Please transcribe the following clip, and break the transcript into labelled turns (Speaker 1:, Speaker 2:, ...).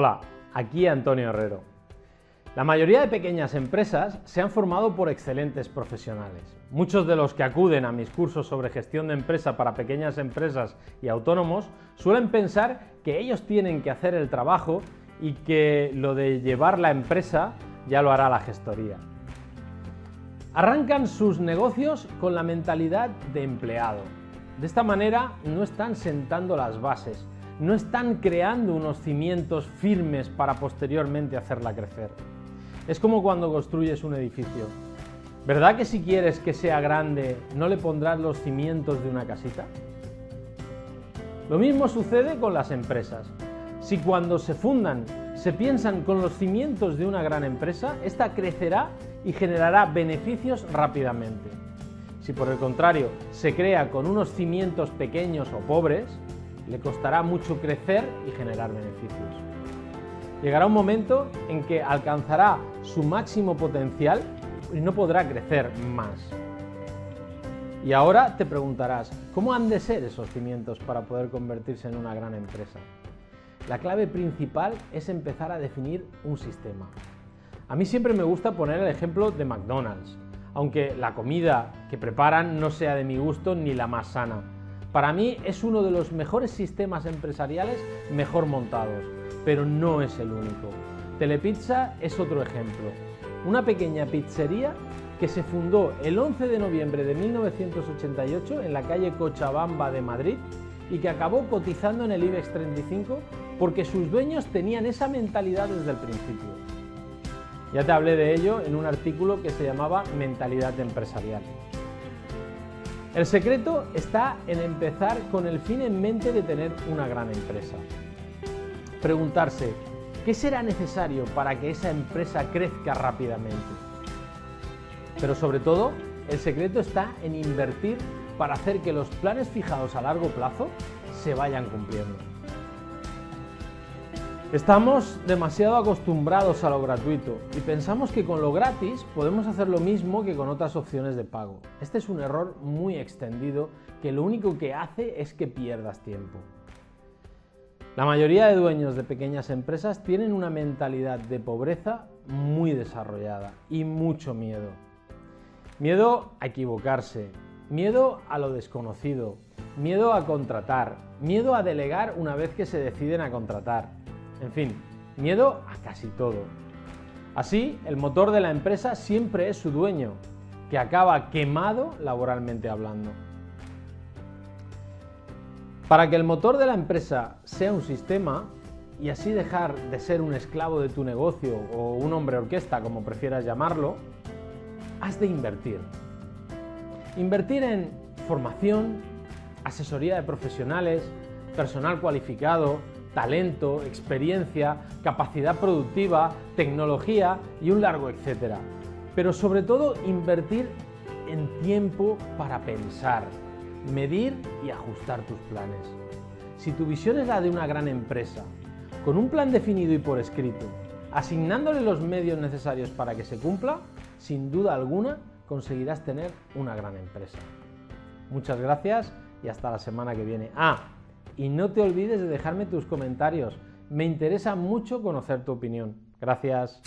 Speaker 1: Hola, aquí Antonio Herrero. La mayoría de pequeñas empresas se han formado por excelentes profesionales. Muchos de los que acuden a mis cursos sobre gestión de empresa para pequeñas empresas y autónomos suelen pensar que ellos tienen que hacer el trabajo y que lo de llevar la empresa ya lo hará la gestoría. Arrancan sus negocios con la mentalidad de empleado. De esta manera no están sentando las bases, no están creando unos cimientos firmes para posteriormente hacerla crecer. Es como cuando construyes un edificio. ¿Verdad que si quieres que sea grande no le pondrás los cimientos de una casita? Lo mismo sucede con las empresas. Si cuando se fundan se piensan con los cimientos de una gran empresa, esta crecerá y generará beneficios rápidamente. Si por el contrario se crea con unos cimientos pequeños o pobres, le costará mucho crecer y generar beneficios. Llegará un momento en que alcanzará su máximo potencial y no podrá crecer más. Y ahora te preguntarás, ¿cómo han de ser esos cimientos para poder convertirse en una gran empresa? La clave principal es empezar a definir un sistema. A mí siempre me gusta poner el ejemplo de McDonald's, aunque la comida que preparan no sea de mi gusto ni la más sana. Para mí es uno de los mejores sistemas empresariales mejor montados, pero no es el único. Telepizza es otro ejemplo. Una pequeña pizzería que se fundó el 11 de noviembre de 1988 en la calle Cochabamba de Madrid y que acabó cotizando en el IBEX 35 porque sus dueños tenían esa mentalidad desde el principio. Ya te hablé de ello en un artículo que se llamaba Mentalidad empresarial. El secreto está en empezar con el fin en mente de tener una gran empresa. Preguntarse, ¿qué será necesario para que esa empresa crezca rápidamente? Pero sobre todo, el secreto está en invertir para hacer que los planes fijados a largo plazo se vayan cumpliendo. Estamos demasiado acostumbrados a lo gratuito y pensamos que con lo gratis podemos hacer lo mismo que con otras opciones de pago. Este es un error muy extendido que lo único que hace es que pierdas tiempo. La mayoría de dueños de pequeñas empresas tienen una mentalidad de pobreza muy desarrollada y mucho miedo. Miedo a equivocarse, miedo a lo desconocido, miedo a contratar, miedo a delegar una vez que se deciden a contratar, en fin, miedo a casi todo. Así, el motor de la empresa siempre es su dueño, que acaba quemado laboralmente hablando. Para que el motor de la empresa sea un sistema y así dejar de ser un esclavo de tu negocio o un hombre orquesta, como prefieras llamarlo, has de invertir. Invertir en formación, asesoría de profesionales, personal cualificado, talento, experiencia, capacidad productiva, tecnología y un largo etcétera. Pero sobre todo invertir en tiempo para pensar, medir y ajustar tus planes. Si tu visión es la de una gran empresa, con un plan definido y por escrito, asignándole los medios necesarios para que se cumpla, sin duda alguna conseguirás tener una gran empresa. Muchas gracias y hasta la semana que viene. Ah, y no te olvides de dejarme tus comentarios. Me interesa mucho conocer tu opinión. Gracias.